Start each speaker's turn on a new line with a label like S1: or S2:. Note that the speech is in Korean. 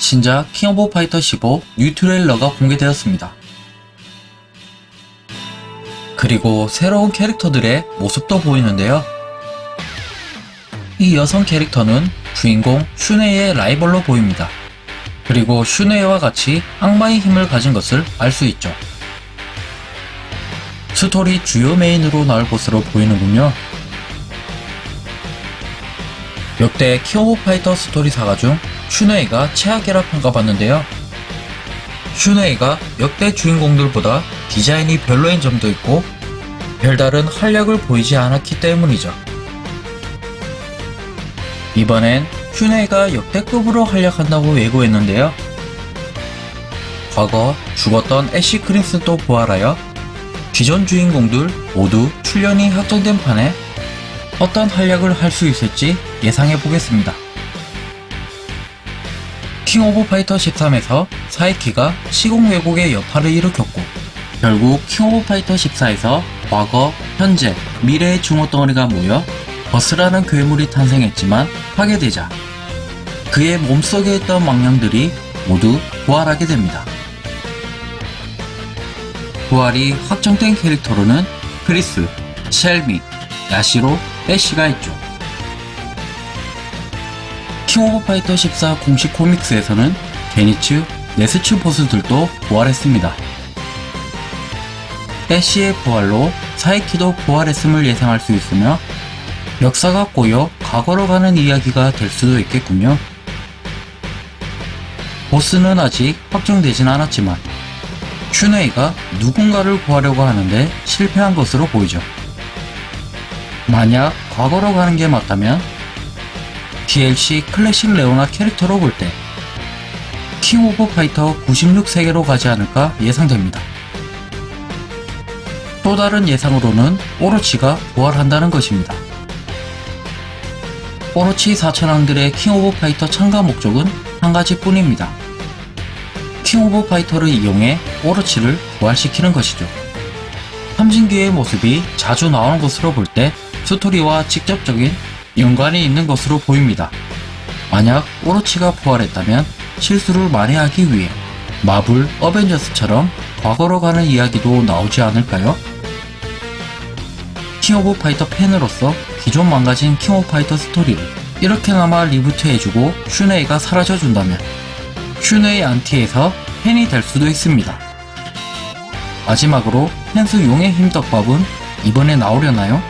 S1: 신작 킹 오브 파이터 15 new trailer가 공개되었습니다. 그리고 새로운 캐릭터들의 모습도 보이는데요. 이 여성 캐릭터는 주인공 슈네이의 라이벌로 보입니다. 그리고 슈네이와 같이 악마의 힘을 가진 것을 알 수 있죠. 스토리 주요 메인으로 나올 것으로 보이는군요. 역대 킹 오브 파이터 스토리 saga 중 슈네이가 최악이라 평가받는데요. 슈네이가 역대 주인공들보다 디자인이 별로인 점도 있고 별다른 활약을 보이지 않았기 때문이죠. 이번엔 슈네이가 역대급으로 활약한다고 예고했는데요. 과거 죽었던 애쉬 크림슨도 부활하여 기존 주인공들 모두 출연이 확정된 판에 어떤 활약을 할 수 있을지 예상해 보겠습니다. 킹 오브 파이터 13에서 사이키가 시공 왜곡의 여파를 일으켰고 결국 킹 오브 파이터 14에서 과거, 현재, 미래의 증오 덩어리가 모여 버스라는 괴물이 탄생했지만 파괴되자 그의 몸속에 있던 망령들이 모두 부활하게 됩니다. 부활이 확정된 캐릭터로는 크리스, 셸미, 야시로, 애쉬가 있죠. 킹 오브 파이터 14 공식 comics에서는 게니츠, 네스츠 보스들도 부활했습니다. 애쉬의 부활로 사이키도 부활했음을 예상할 수 있으며 역사가 꼬여 과거로 가는 이야기가 될 수도 있겠군요. 보스는 아직 확정되진 않았지만 슈네이가 누군가를 구하려고 하는데 실패한 것으로 보이죠. 만약 과거로 가는 게 맞다면 DLC 클래식 레오나 캐릭터로 볼 때 킹 오브 파이터 96세계로 가지 않을까 예상됩니다. 또 다른 예상으로는 오로치가 부활한다는 것입니다. 오로치 4천왕들의 킹 오브 파이터 참가 목적은 한 가지 뿐입니다. 킹 오브 파이터를 이용해 오로치를 부활시키는 것이죠. 삼신기의 모습이 자주 나오는 것으로 볼때 스토리와 직접적인 연관이 있는 것으로 보입니다. 만약 오로치가 부활했다면 실수를 만회하기 위해 마블 어벤져스처럼 과거로 가는 이야기도 나오지 않을까요? 킹 오브 파이터 팬으로서 기존 망가진 킹 오브 파이터 스토리를 이렇게나마 reboot해주고 슈네이가 사라져준다면 슈네이 안티에서 팬이 될 수도 있습니다. 마지막으로 켄수 용의 힘 떡밥은 이번에 나오려나요?